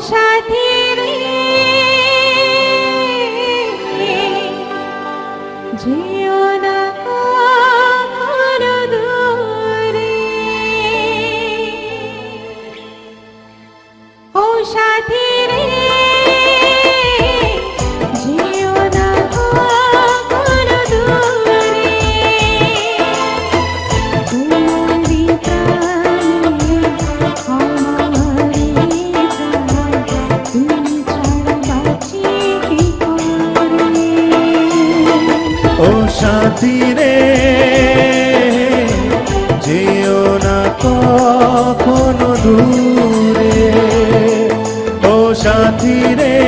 সাথী রে। সাথী রে যেও না কখনো দূরে। ও সাথী রে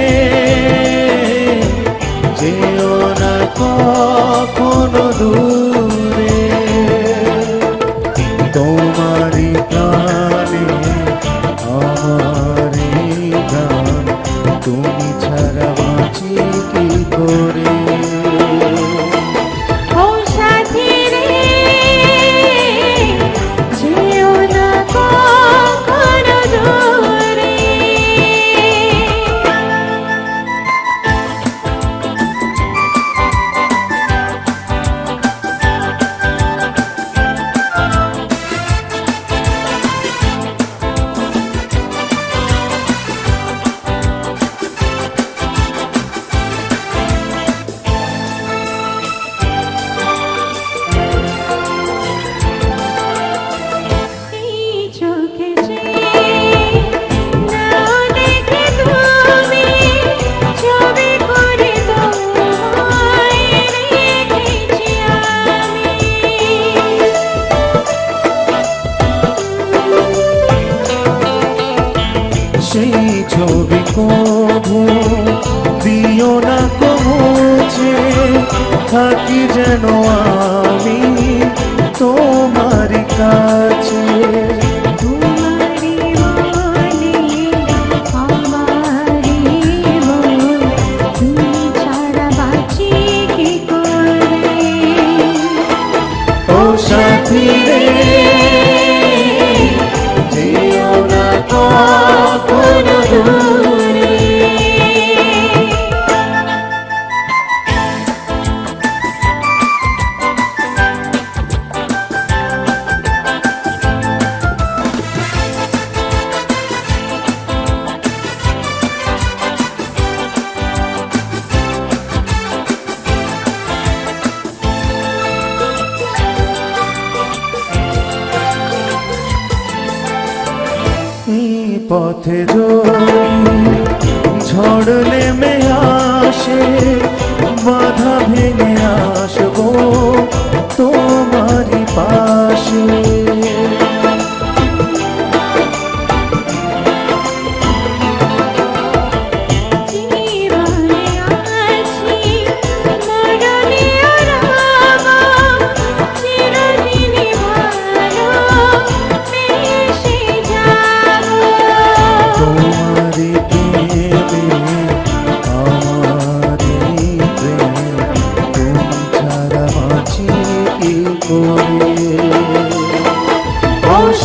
যেও না কখনো দূরে। সেই ছবি কবু দিও না কমছে থাকি যেন আমি তোমার কাছে। সাথী রে পথে ঝড় নেমে আসে বাধা ভেঙে আসব। তোমারই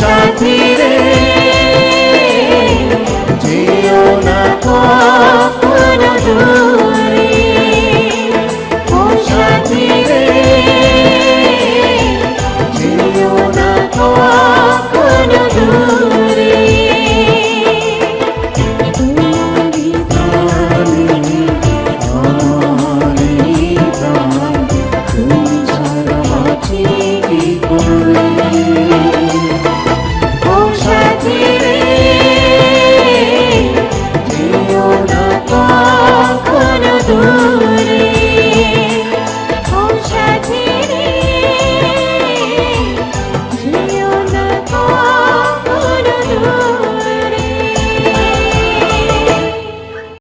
সাথী রে। যেও না কখনো দূরে। ও সাথী রে। যেও না কখনো দূরে। তোমারি প্রাণে